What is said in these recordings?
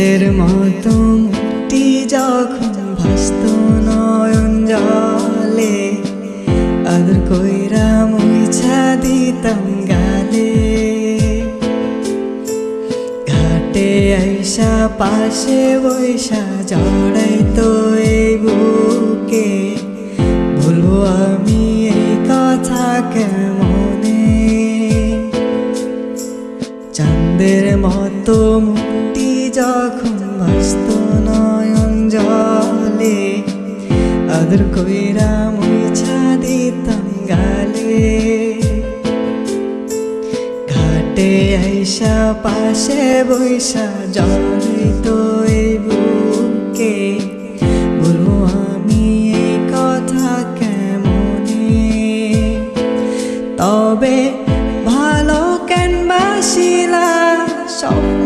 মতো মুক্তি যখন ভাস্ত নয়ন জলে, আদর কইরা মুছা দিতাম গালে। ঘাটে আইসা পাশে বৈশা জড়াই তো এই বুকে, বলব আমি এই কথা কেমনে? চাঁদের মতো যখন ভাস্ত নয়ন জলে, আদর কইরা মুছা দিতাম গালে। ঘাটে আইসা পাশে বৈশা জলে তো বুকে। বলব, আমি এই কথা কেমনে? তবে ভালো কেন বাসিলা স্বপ্ন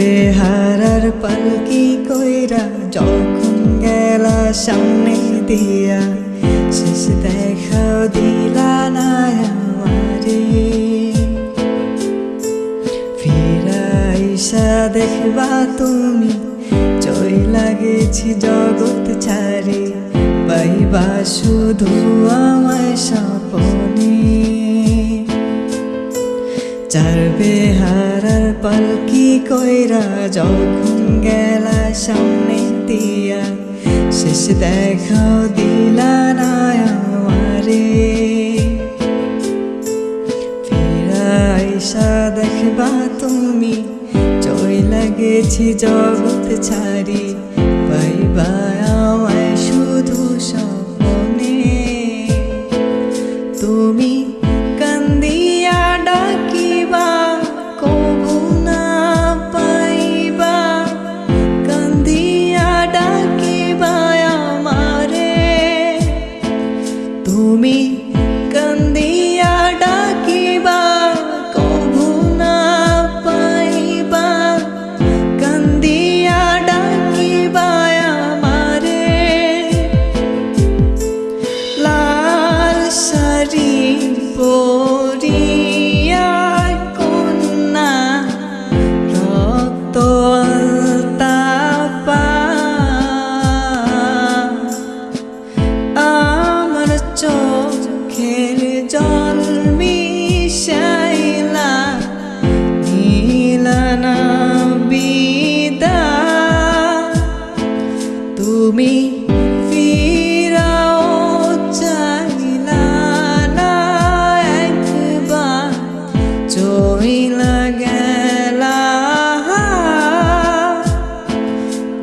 চারবে হারার পালকি কইরা যখন গেলা সামনে দিয়া, শেষ দেখাও দিলা না আমারে। ফিরাইসা দেখবা তুমি চই লাগেছি জগৎ ছাড়ি, পাইবা শুধু আমায় স্বপনে। চারবে হারার পালকি কইরা যখন গেলা সামনে দিয়া, শেষ দেখাও দিলা না আমারে। ফিরাইসা দেখবা তুমি চই লাগেছি জগৎ ছাড়ি।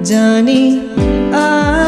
জানি আ